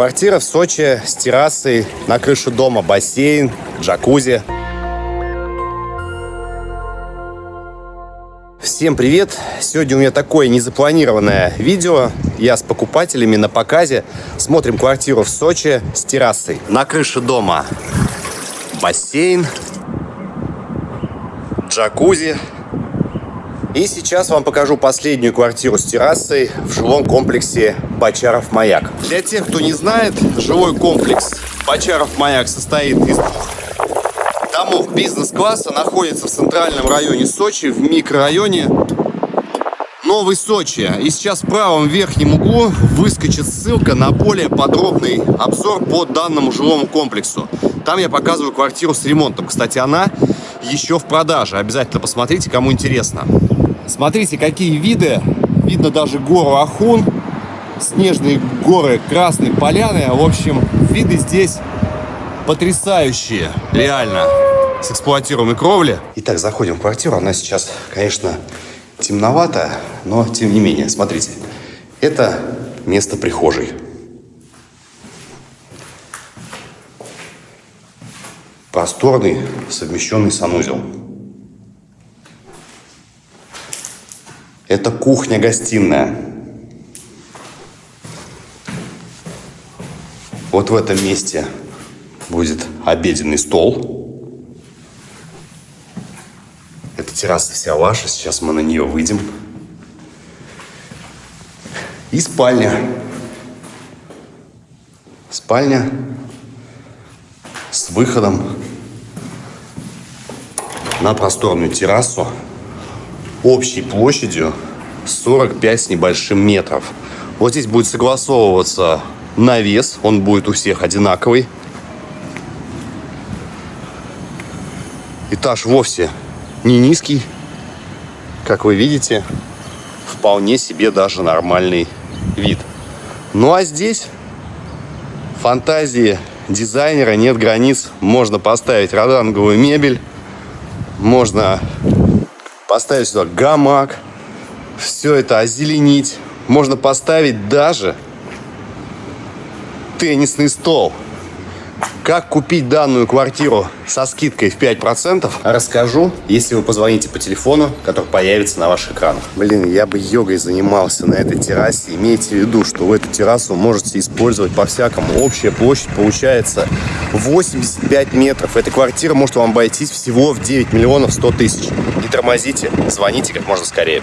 Квартира в Сочи с террасой, на крыше дома бассейн, джакузи. Всем привет! Сегодня у меня такое незапланированное видео. Я с покупателями на показе. Смотрим квартиру в Сочи с террасой. На крыше дома бассейн, джакузи. И сейчас вам покажу последнюю квартиру с террасой в жилом комплексе Бочаров Маяк. Для тех, кто не знает, жилой комплекс Бочаров Маяк состоит из двух домов бизнес-класса, находится в центральном районе Сочи, в микрорайоне Новый Сочи. И сейчас в правом верхнем углу выскочит ссылка на более подробный обзор по данному жилому комплексу. Там я показываю квартиру с ремонтом. Кстати, она еще в продаже. Обязательно посмотрите, кому интересно. Смотрите, какие виды. Видно даже гору Ахун, снежные горы Красной Поляны. В общем, виды здесь потрясающие, реально, с эксплуатируемой кровли. Итак, заходим в квартиру. Она сейчас, конечно, темновато, но тем не менее, смотрите. Это место прихожей. Просторный совмещенный санузел. Это кухня-гостиная. Вот в этом месте будет обеденный стол. Эта терраса вся ваша, сейчас мы на нее выйдем. И спальня. Спальня с выходом на просторную террасу общей площадью 45 с небольшим метров. Вот здесь будет согласовываться навес, он будет у всех одинаковый. Этаж вовсе не низкий, как вы видите, вполне себе даже нормальный вид. Ну а здесь фантазии дизайнера нет границ. Можно поставить роданговую мебель, можно поставить сюда гамак, все это озеленить. Можно поставить даже теннисный стол. Как купить данную квартиру со скидкой в 5%, расскажу, если вы позвоните по телефону, который появится на ваших экранах. Блин, я бы йогой занимался на этой террасе. Имейте в виду, что вы эту террасу можете использовать по-всякому. Общая площадь получается 85 метров. Эта квартира может вам обойтись всего в 9 миллионов 100 тысяч. Не тормозите, звоните как можно скорее.